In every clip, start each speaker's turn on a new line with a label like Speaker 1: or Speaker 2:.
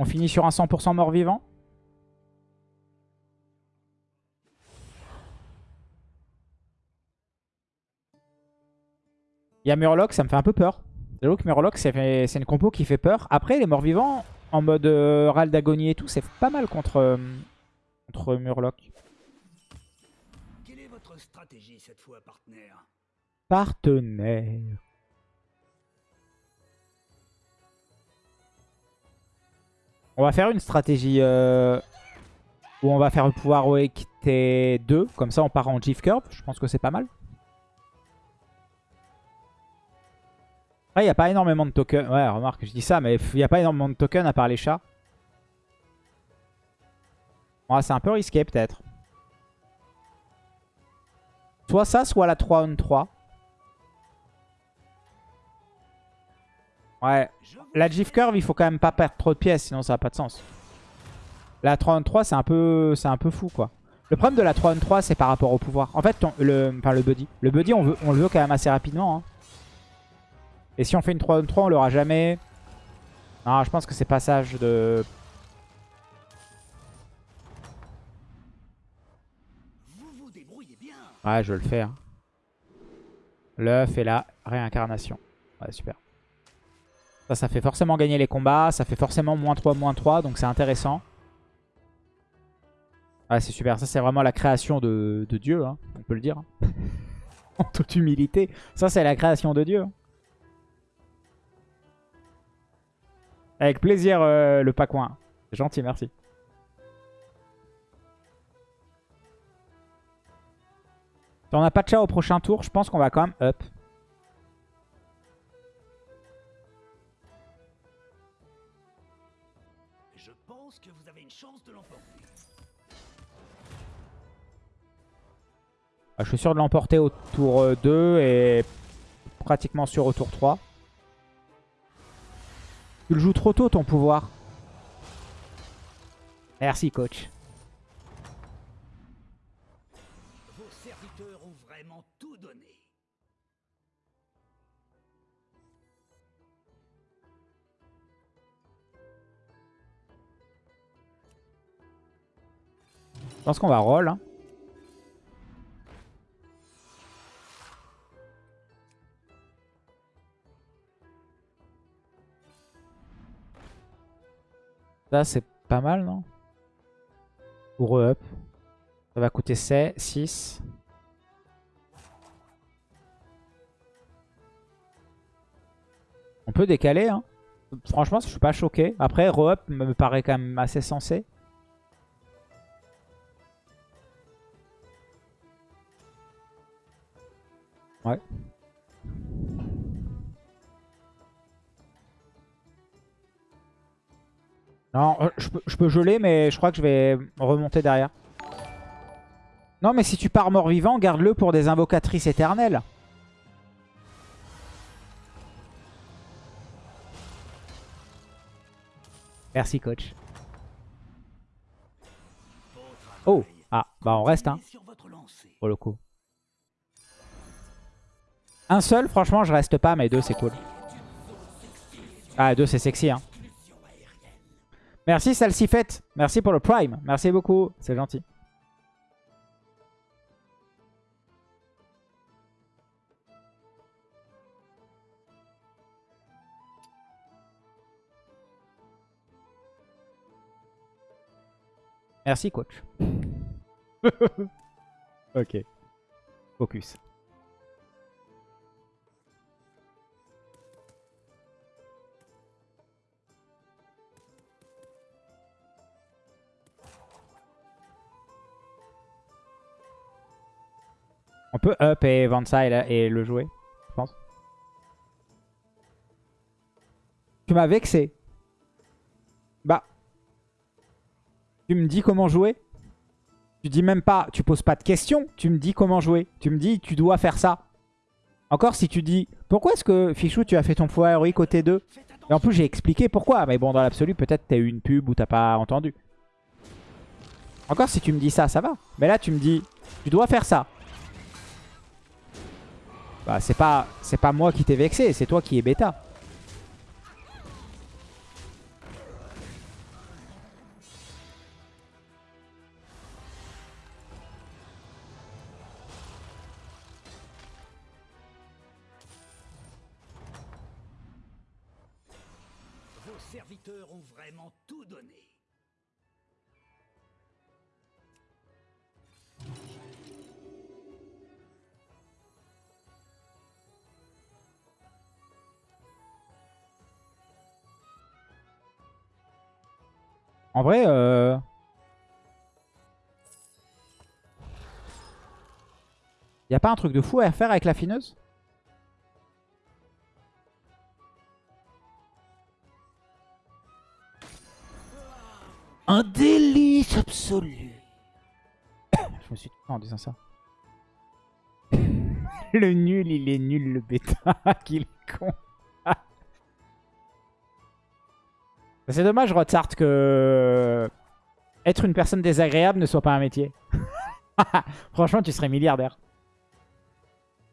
Speaker 1: On finit sur un 100% mort-vivant. Il y a Murloc, ça me fait un peu peur. J'avoue que Murloc, c'est une compo qui fait peur. Après, les morts-vivants, en mode euh, râle d'agonie et tout, c'est pas mal contre, euh, contre Murloc.
Speaker 2: Quelle est votre stratégie cette fois, partenaire?
Speaker 1: Partenaire. On va faire une stratégie euh, où on va faire le pouvoir Wake T2. Comme ça, on part en GIF Curve. Je pense que c'est pas mal. Après, il n'y a pas énormément de tokens. Ouais, remarque, je dis ça, mais il n'y a pas énormément de tokens à part les chats. C'est un peu risqué, peut-être. Soit ça, soit la 3 on 3. Ouais. La GIF Curve, il faut quand même pas perdre trop de pièces, sinon ça n'a pas de sens. La 3 on 3, c'est un, peu, un peu fou, quoi. Le problème de la 3 on 3, c'est par rapport au pouvoir. En fait, le, le buddy. Le buddy, on, veut, on le veut quand même assez rapidement. Hein. Et si on fait une 3 on 3, on l'aura jamais. Non, je pense que c'est passage de... Ouais, je vais le faire. L'œuf et la réincarnation. Ouais, super. Ça, fait forcément gagner les combats. Ça fait forcément moins 3, moins 3. Donc c'est intéressant. Ouais, c'est super. Ça, c'est vraiment la création de, Dieu. Hein, on peut le dire. En toute humilité. Ça, c'est la création de Dieu. Hein. Avec plaisir, euh, le Pacoin. C'est gentil, merci. On n'a pas de chat au prochain tour, je pense qu'on va quand même up.
Speaker 2: Je
Speaker 1: suis sûr de l'emporter au tour 2 euh, et pratiquement sûr au tour 3. Tu le joues trop tôt ton pouvoir. Merci coach.
Speaker 2: Vos serviteurs ont vraiment tout donné.
Speaker 1: Je pense qu'on va roll. Hein. Ça, c'est pas mal, non? Pour up. Ça va coûter 6. On peut décaler, hein. Franchement, je suis pas choqué. Après, re-up me paraît quand même assez sensé. Ouais. Non, euh, je peux, geler, mais je crois que je vais remonter derrière. Non, mais si tu pars mort-vivant, garde-le pour des invocatrices éternelles. Merci, coach. Oh Ah, bah on reste, hein. Pour le coup. Un seul, franchement, je reste pas, mais deux, c'est cool. Ah, deux, c'est sexy, hein. Merci Salsifette. Merci pour le prime. Merci beaucoup. C'est gentil. Merci coach. ok. Focus. On peut up et vendre ça et, le jouer, je pense. Tu m'as vexé. Bah. Tu me dis comment jouer Tu dis même pas, tu poses pas de questions. Tu me dis comment jouer. Tu me dis, tu dois faire ça. Encore si tu dis, pourquoi est-ce que Fichou, tu as fait ton pouvoir héroïque au T2 Et en plus, j'ai expliqué pourquoi. Mais bon, dans l'absolu, peut-être t'as eu une pub ou t'as pas entendu. Encore si tu me dis ça, ça va. Mais là, tu me dis, tu dois faire ça. Bah, c'est pas, pas moi qui t'ai vexé, c'est toi qui es bêta. En vrai, euh... Y a pas un truc de fou à faire avec la fineuse?
Speaker 3: Un délice absolu.
Speaker 1: Je me suis trompé en disant ça. le nul, il est nul, le bêta. qu'il est con. C'est dommage, Rotsart, que être une personne désagréable ne soit pas un métier. Franchement, tu serais milliardaire.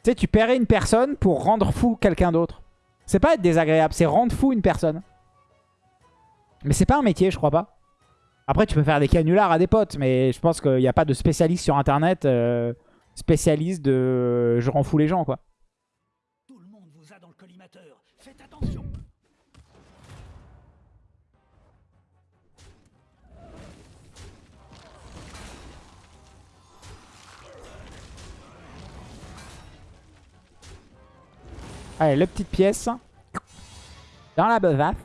Speaker 1: Tu sais, tu paierais une personne pour rendre fou quelqu'un d'autre. C'est pas être désagréable, c'est rendre fou une personne. Mais c'est pas un métier, je crois pas. Après, tu peux faire des canulars à des potes, mais je pense qu'il n'y a pas de spécialiste sur Internet euh, spécialiste de je rends fou les gens, quoi. Allez, le petite pièce. Dans la besace.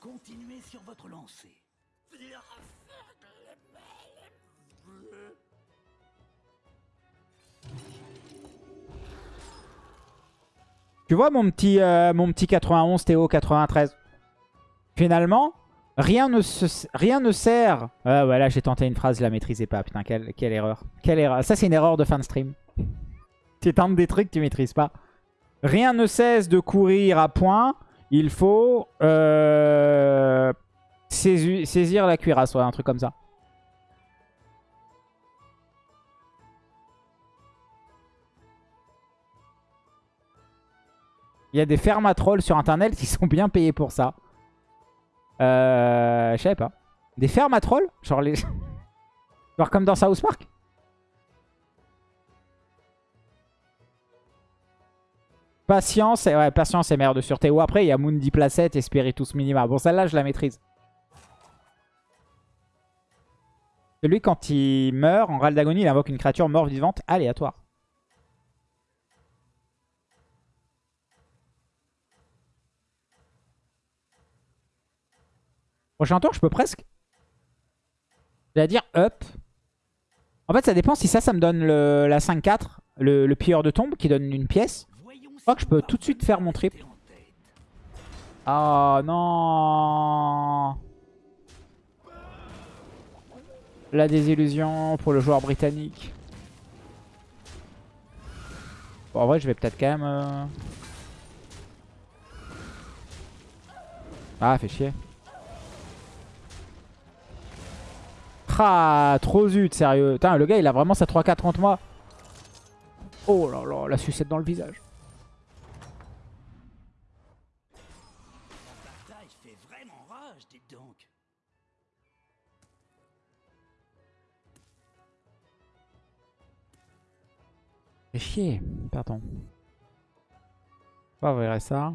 Speaker 2: Continuez sur votre lancée.
Speaker 1: Tu vois mon petit, euh, mon petit 91 Théo 93 Finalement, rien ne, se, rien ne sert... Ah voilà, j'ai tenté une phrase, je la maîtrisais pas. Putain, quelle, quelle erreur. Quelle erreur. Ça, c'est une erreur de fin de stream. tu tentes des trucs que tu maîtrises pas. Rien ne cesse de courir à point. Il faut euh, saisir, saisir la cuirasse, ouais, un truc comme ça. Il y a des fermatrolls sur internet qui sont bien payés pour ça. Euh, je savais pas. Des fermatrolls Genre les... Genre comme dans South Park Patience, et, ouais, patience et mère de sûreté. Ou après, il y a Mundi Placette et Spiritus Minima. Bon, celle-là, je la maîtrise. Celui, quand il meurt, en râle d'agonie, il invoque une créature mort vivante aléatoire. Prochain tour, je peux presque. J'allais dire up. En fait, ça dépend si ça, ça me donne le, la 5-4, le, le pilleur de tombe qui donne une pièce. Je crois que je peux tout de suite faire mon triple. Oh non La désillusion pour le joueur britannique. Bon, en vrai, je vais peut-être quand même... euh, Ah, fait chier. Trop zut, sérieux. Putain, le gars, il a vraiment sa 3-4 contre moi. Oh là là, la sucette dans le visage.
Speaker 2: Fait
Speaker 1: chier. Pardon. Pas vrai ça.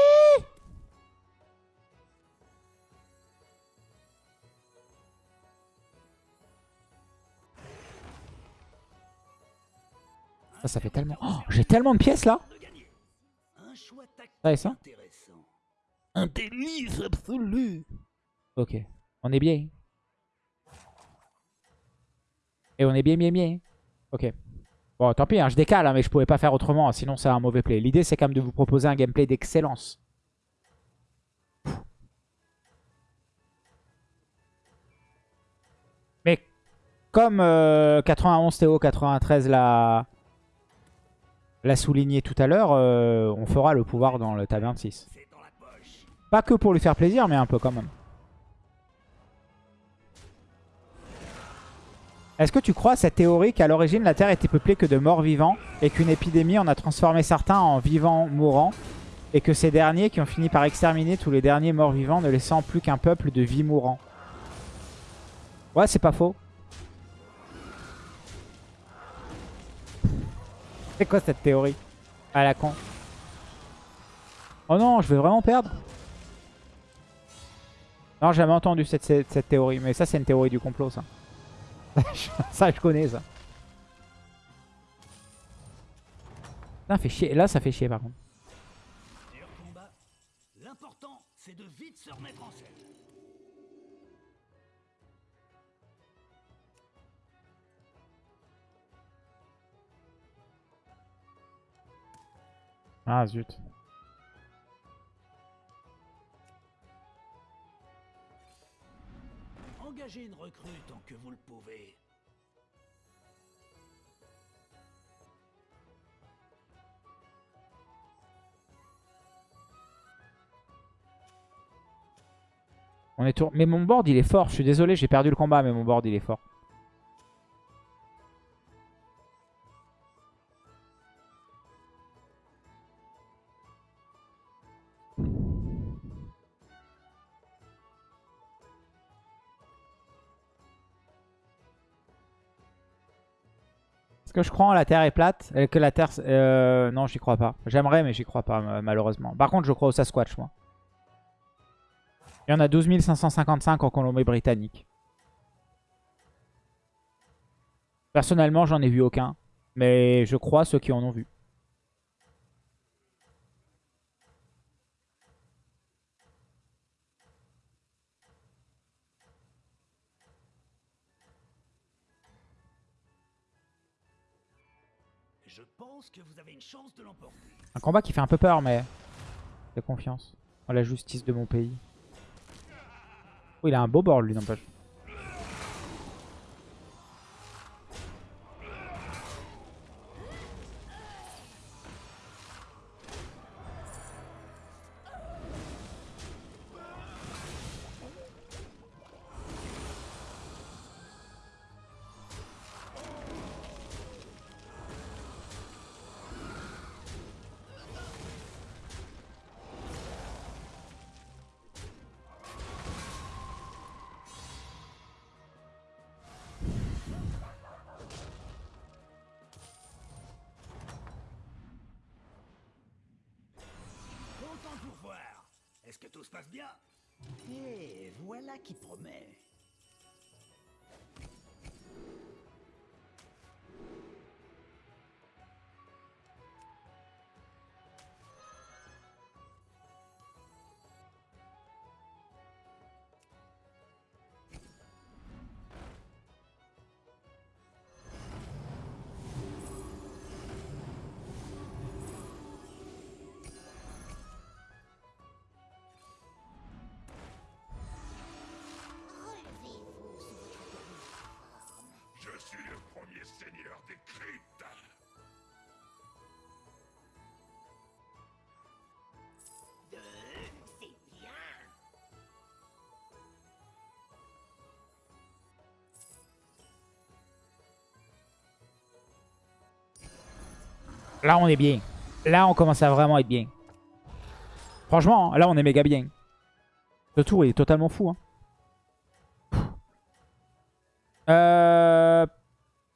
Speaker 1: Ça, fait tellement... Oh, J'ai tellement de pièces là Ouais, ça
Speaker 3: délice absolu.
Speaker 1: Ok. On est bien. Et on est bien, bien, bien. Ok. Bon, tant pis, hein, je décale, hein, mais je pouvais pas faire autrement, sinon c'est un mauvais play. L'idée, c'est quand même de vous proposer un gameplay d'excellence. Mais comme euh, 91 Théo 93 l'a l'a souligné tout à l'heure, euh, on fera le pouvoir dans le taverne 6.
Speaker 2: C'est dans la poche.
Speaker 1: Pas que pour lui faire plaisir, mais un peu quand même. Est-ce que tu crois à cette théorie qu'à l'origine la Terre était peuplée que de morts vivants et qu'une épidémie en a transformé certains en vivants mourants et que ces derniers qui ont fini par exterminer tous les derniers morts vivants ne laissant plus qu'un peuple de vie mourants Ouais, c'est pas faux. C'est quoi cette théorie À la con. Oh non, je vais vraiment perdre Non, j'ai jamais entendu cette, cette, théorie. Mais ça, c'est une théorie du complot, ça. ça, je connais, ça. Putain, fait chier. Là, ça fait chier, par contre.
Speaker 2: L'important, c'est de vite se remettre en scène.
Speaker 1: Ah, zut.
Speaker 2: Engagez une recrue tant que vous le pouvez.
Speaker 1: On est tour... Mais mon board, il est fort. Je suis désolé, j'ai perdu le combat, mais mon board, il est fort. Est-ce que je crois en la Terre est plate Euh, Que la Terre... euh, non, j'y crois pas. J'aimerais, mais j'y crois pas, ma- malheureusement. Par contre, je crois au Sasquatch, moi. Il y en a 12 555 en Colombie-Britannique. Personnellement, j'en ai vu aucun. Mais je crois ceux qui en ont vu.
Speaker 2: Je pense que vous avez une chance de l'emporter.
Speaker 1: Un combat qui fait un peu peur, mais... J'ai confiance. En la justice de mon pays. Oh, il a un beau board, lui, n'empêche. Là, on est bien. Là, on commence à vraiment être bien. Franchement, hein, là, on est méga bien. Ce tour, est totalement fou. hein. Euh...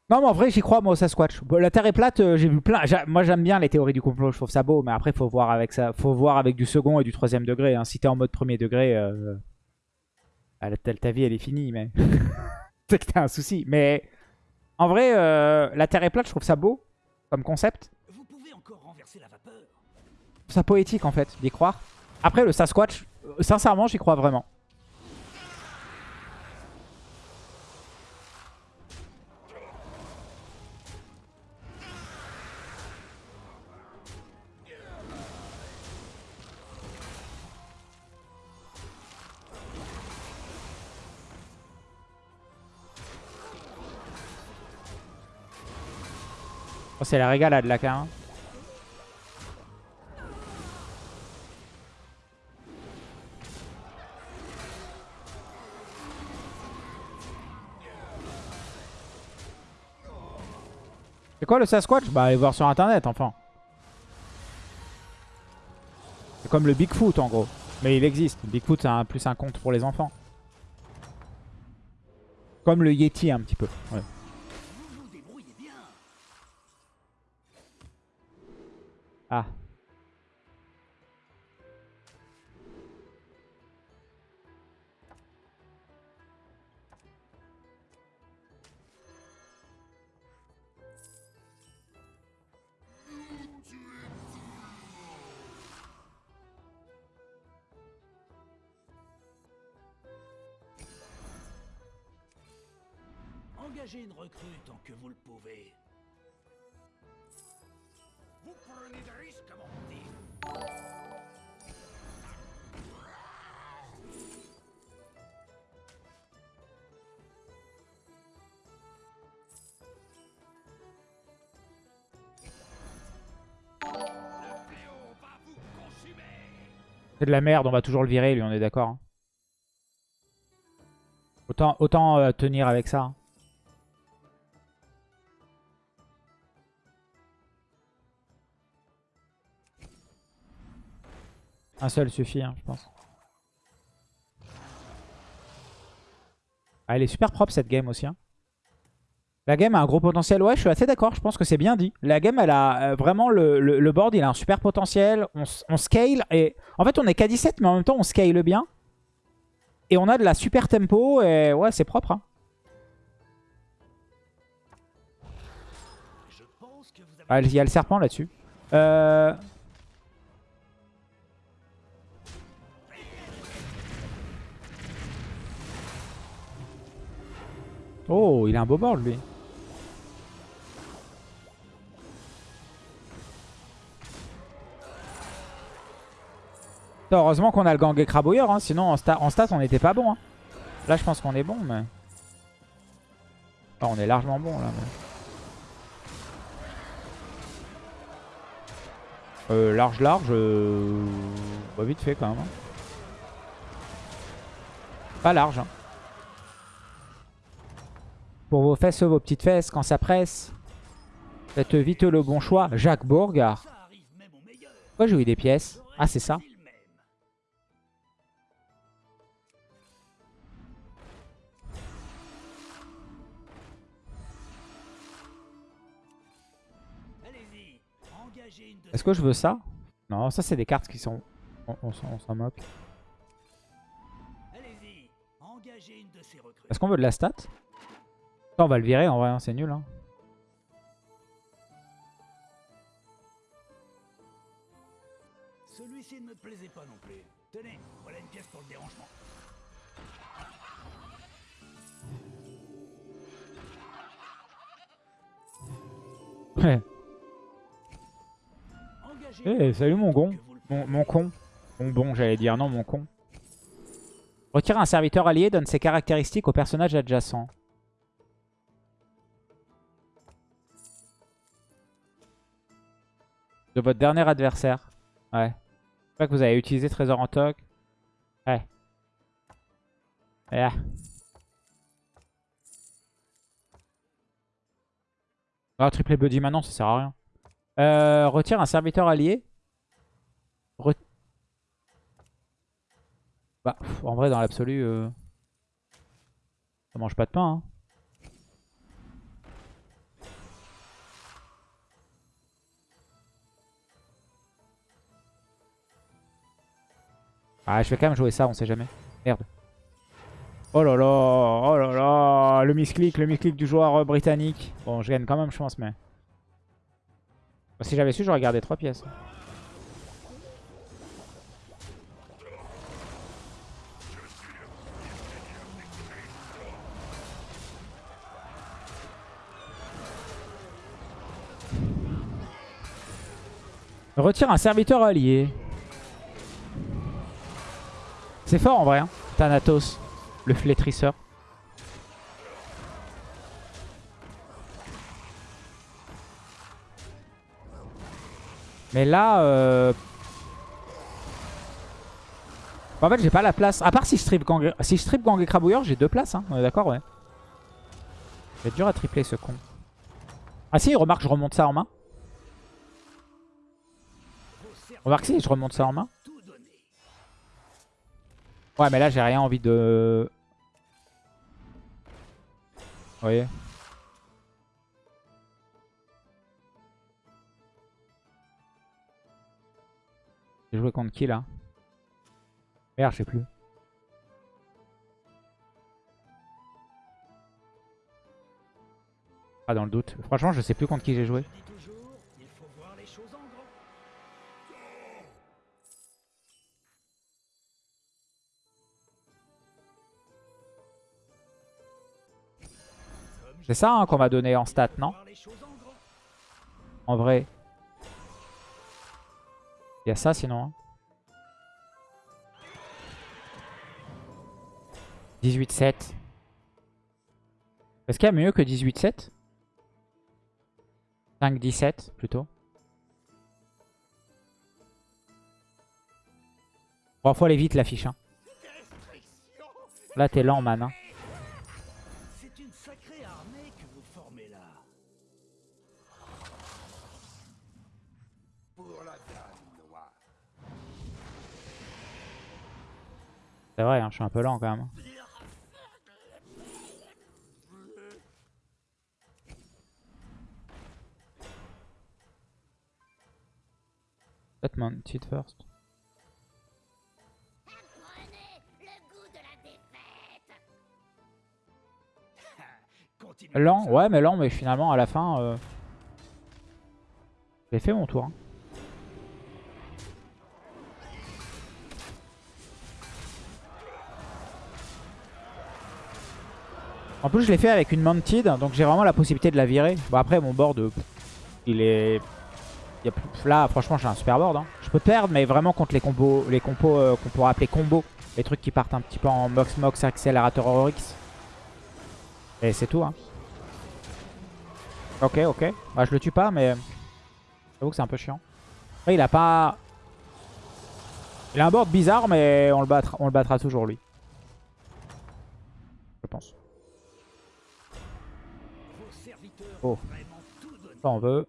Speaker 1: Non, mais en vrai, j'y crois, moi, au Sasquatch. La Terre est plate, euh, j'ai vu plein... Moi, j'aime bien les théories du complot, je trouve ça beau. Mais après, faut voir avec faut voir avec du second et du troisième degré. hein. Si t'es en mode premier degré, euh... ta, vie, elle est finie, mais... C'est que t'as un souci. Mais en vrai, la Terre est plate, je trouve ça beau comme concept ça poétique en fait d'y croire. Après le Sasquatch, sincèrement j'y crois vraiment. Oh, c'est la régalade hein. là quand même. C'est quoi le Sasquatch Bah allez voir sur internet enfin. C'est comme le Bigfoot en gros. Mais il existe. Bigfoot c'est un- plus un conte pour les enfants. Comme le Yeti un petit peu. Ah.
Speaker 2: Que vous le pouvez. Vous prenez des risques, comme on dit.
Speaker 1: C'est de la merde, on va toujours le virer, lui, on est d'accord. hein. Autant, autant euh, tenir avec ça. Un seul suffit, hein, je pense. Ah, elle est super propre cette game aussi. hein. La game a un gros potentiel. Ouais, je suis assez d'accord. Je pense que c'est bien dit. La game, elle a euh, vraiment le, le- board, il a un super potentiel. On, scale et en fait, on est qu'à 17, mais en même temps, on scale bien. Et on a de la super tempo et ouais, c'est propre. hein. Ah, Il y a le serpent là-dessus. Euh... Oh, il a un beau board lui. Heureusement qu'on a le gang et crabouilleur, hein, sinon en, sta- en stats on n'était pas bon. hein. Là je pense qu'on est bon, mais... Ah, on est largement bon là. Euh, large, large, euh... bah, vite fait quand même. hein. Pas large. hein. Pour vos fesses, vos petites fesses, quand ça presse. Faites vite le bon choix. Jacques Bourgard. Pourquoi j'ai eu des pièces? Ah, c'est ça. Est-ce que je veux ça? Non, ça c'est des cartes qui sont... On, on on s'en moque. Est-ce qu'on veut de la stat? On va le virer en vrai, hein, c'est nul. Hein.
Speaker 2: Celui-ci ne me plaisait pas non plus. Tenez, voilà une pièce pour le dérangement.
Speaker 1: Ouais. Eh, salut mon
Speaker 2: le
Speaker 1: Mon, mon con. Mon bon, j'allais dire. Non, mon con. Retirer un serviteur allié donne ses caractéristiques au personnage adjacent. De votre dernier adversaire. Ouais. C'est pas que vous avez utilisé Trésor en toc. Ouais. Yeah. Ah, triple buddy maintenant, ça sert à rien. Euh, retire un serviteur allié. Bah, en vrai, dans l'absolu, euh, ça mange pas de pain. hein. Ah, je vais quand même jouer ça, on sait jamais. Merde. Oh là là, oh là là, le misclick, le misclick du joueur euh, britannique. Bon, je gagne quand même, je pense, mais... Si j'avais su, j'aurais gardé trois pièces. Retire un serviteur allié. C'est fort en vrai, hein. Thanatos, le flétrisseur. Mais là... Euh... En fait, j'ai pas la place. À part si je strip gang, si je strip gang et crabouilleur, j'ai deux places. Hein. On est d'accord, ouais. C'est dur à tripler ce con. Ah si, remarque, je remonte ça en main. Remarque si, je remonte ça en main. Ouais, mais là, j'ai rien envie de... Vous voyez J'ai joué contre qui, là Merde, je sais plus. Pas dans le doute. Franchement, je sais plus contre qui j'ai joué. C'est ça hein, qu'on va donner en stat, non En vrai. Il y a ça sinon. 18-7. Hein. Est-ce qu'il y a mieux que 18-7 5-17 plutôt. Bon, faut aller vite la fiche. Hein. Là, t'es lent, man. Hein.
Speaker 2: C'est
Speaker 1: vrai, hein, je suis un peu lent quand même. Peut-être Mounted first. Lent, ouais mais lent mais finalement à la fin euh... j'ai fait mon tour. Hein. En plus je l'ai fait avec une Mounted donc j'ai vraiment la possibilité de la virer. Bon après mon board euh, il est Là, franchement, j'ai un super board. Hein. Je peux perdre, mais vraiment contre les combos, les compos euh, qu'on pourrait appeler combos. Les trucs qui partent un petit peu en Mox Mox accélérateur Oryx. Et c'est tout. Hein. Ok, ok. Bah, je le tue pas, mais j'avoue que c'est un peu chiant. il a pas... Il a un board bizarre, mais on le battra, on le battra toujours, lui. Je pense. Oh. On veut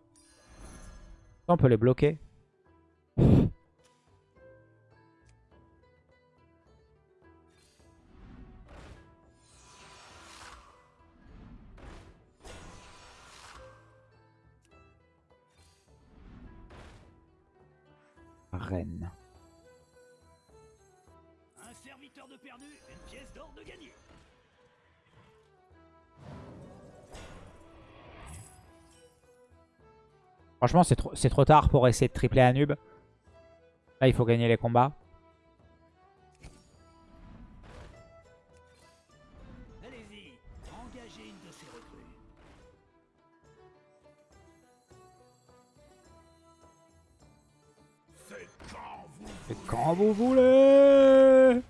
Speaker 1: on peut les bloquer. Reine.
Speaker 2: Un serviteur de perdu, une pièce d'or de gagné.
Speaker 1: Franchement, c'est trop, trop tard pour essayer de tripler noob. Là, il faut gagner les combats.
Speaker 2: Engagez une de ces
Speaker 4: quand vous
Speaker 1: quand vous voulez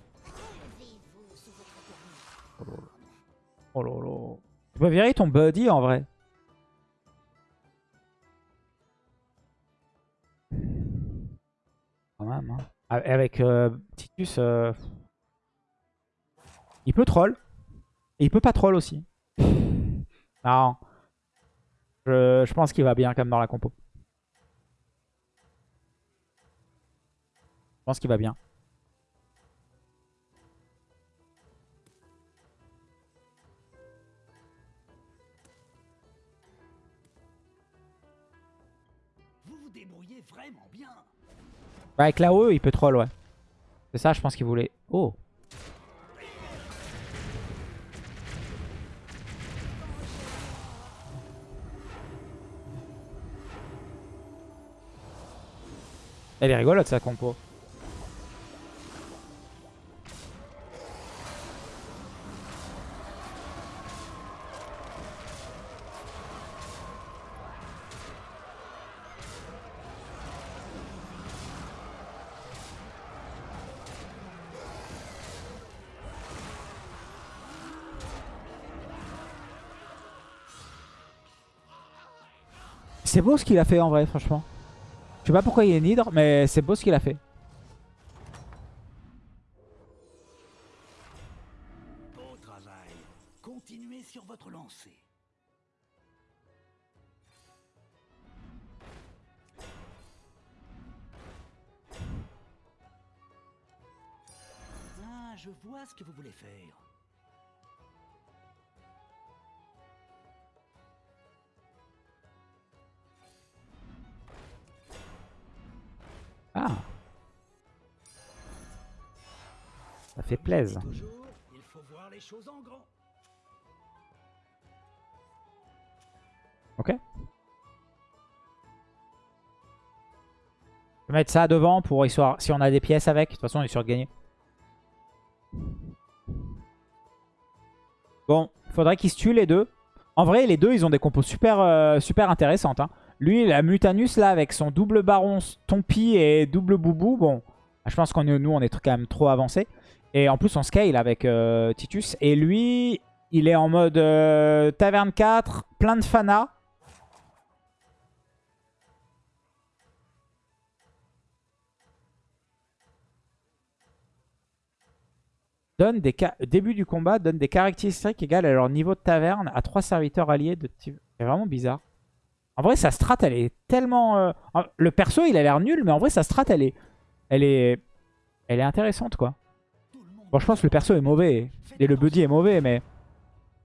Speaker 1: Oh là là. Tu peux virer ton buddy en vrai. Hein. Avec euh, Titus, euh, il peut troll. Et il peut pas troll aussi. non. Je, je pense qu'il va bien comme dans la compo. Je pense qu'il va bien. Bah, avec la OE, il peut troll, ouais. C'est ça, je pense qu'il voulait. Oh Elle est rigolote sa compo. C'est beau ce qu'il a fait en vrai, franchement. Je sais pas pourquoi il est nidre, mais c'est beau ce qu'il a fait.
Speaker 2: Beau travail. Continuez sur votre lancée. Ah, je vois ce que vous voulez faire.
Speaker 1: Ok. Je vais mettre ça devant pour histoire si on a des pièces avec. De toute façon, on est sûr de gagner. Bon, faudrait qu'ils se tuent les deux. En vrai, les deux, ils ont des compos super, euh, super intéressantes. hein. Lui, la Mutanus, là, avec son double baron Tompi et double boubou, bon, je pense qu'on est, nous, on est quand même trop avancé. Et en plus, on scale avec euh, Titus. Et lui, il est en mode euh, Taverne 4, plein de fana. Donne des début du combat, donne des caractéristiques égales à leur niveau de taverne à trois serviteurs alliés de. C'est vraiment bizarre. En vrai, sa strat, elle est tellement... euh, Le perso, il a l'air nul, mais en vrai, sa strat, elle est... Elle est... Elle est intéressante, quoi. Bon, je pense que le perso est mauvais. Et le buddy est mauvais, mais...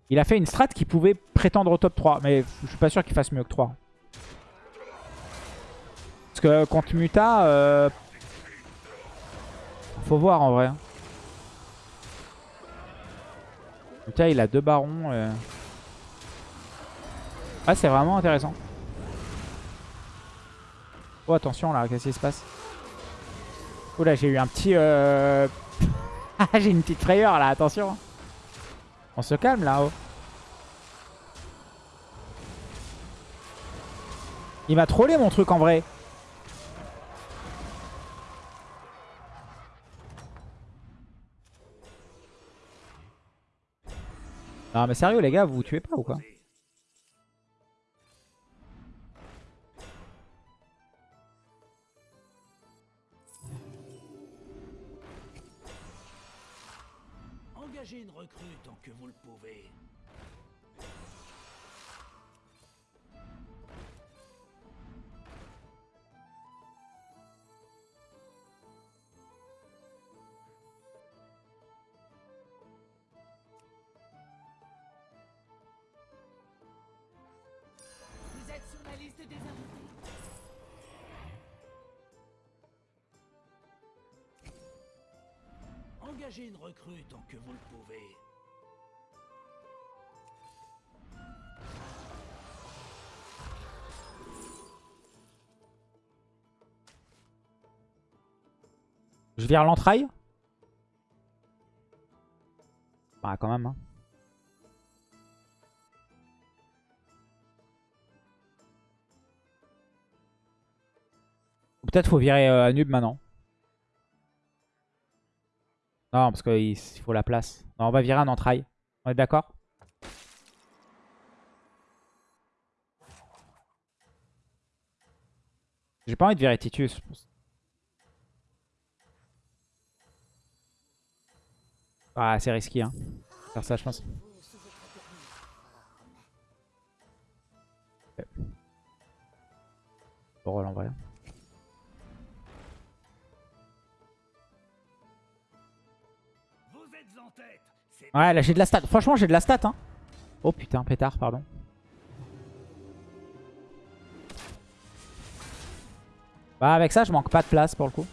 Speaker 1: Il a fait une strat qui pouvait prétendre au top 3. Mais je suis pas sûr qu'il fasse mieux que 3. Parce que contre Muta... euh, Faut voir, en vrai. hein. Muta, il a deux barons. euh. Ah, c'est vraiment intéressant. Oh, attention, là. Qu'est-ce qui se passe? Là, j'ai eu un petit... euh, j'ai une petite frayeur là, attention. On se calme là-haut. Il m'a trollé mon truc en vrai. Non mais sérieux les gars, vous vous tuez pas ou quoi?
Speaker 2: Engagez une recrue tant que vous le pouvez.
Speaker 1: Je vire l'entraille Bah quand même. hein. Peut-être faut virer euh, Anub maintenant. Non, parce qu'il il faut la place. Non, on va virer un entraille. On est d'accord? J'ai pas envie de virer Titus. Ah, c'est risqué, hein. Faire ça, je pense. Bon rôle en Ouais, là j'ai de la stat. Franchement, j'ai de la stat, hein. Oh putain, pétard, pardon. Bah, avec ça, je manque pas de place pour le coup.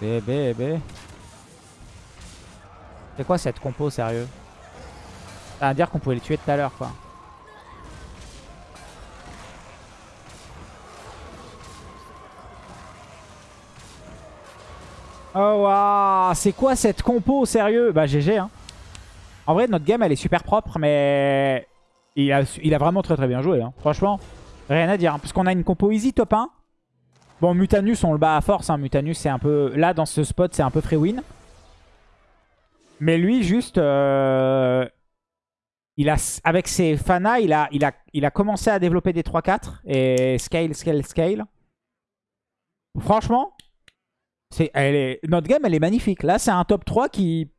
Speaker 1: Bébé, bébé. C'est quoi cette compo, sérieux? Ça veut dire qu'on pouvait les tuer tout à l'heure, quoi. Oh waouh, c'est quoi cette compo, sérieux? Bah GG hein. En vrai, notre game, elle est super propre, mais il a, il vraiment très très bien joué. hein. Franchement, rien à dire. hein, parce qu'on a une compo easy top 1. Bon, Mutanus, on le bat à force. hein. Mutanus, c'est un peu... Là, dans ce spot, c'est un peu free win. Mais lui, juste, euh, avec ses Fana, il a, il, a, il a commencé à développer des 3-4 et scale, scale, scale. Franchement, notre game, elle est magnifique. Là, c'est un top 3 qui...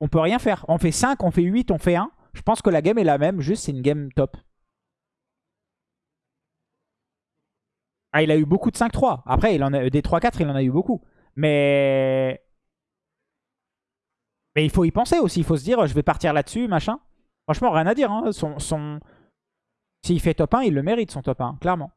Speaker 1: On peut rien faire. On fait 5, on fait 8, on fait 1. Je pense que la game est la même, juste c'est une game top. Ah, il a eu beaucoup de 5-3. Après, il en a, des 3-4, il en a eu beaucoup. Mais... Mais il faut y penser aussi. Il faut se dire, je vais partir là-dessus, machin. Franchement, rien à dire. Hein. S'il fait top 1, il le mérite, son top 1, clairement.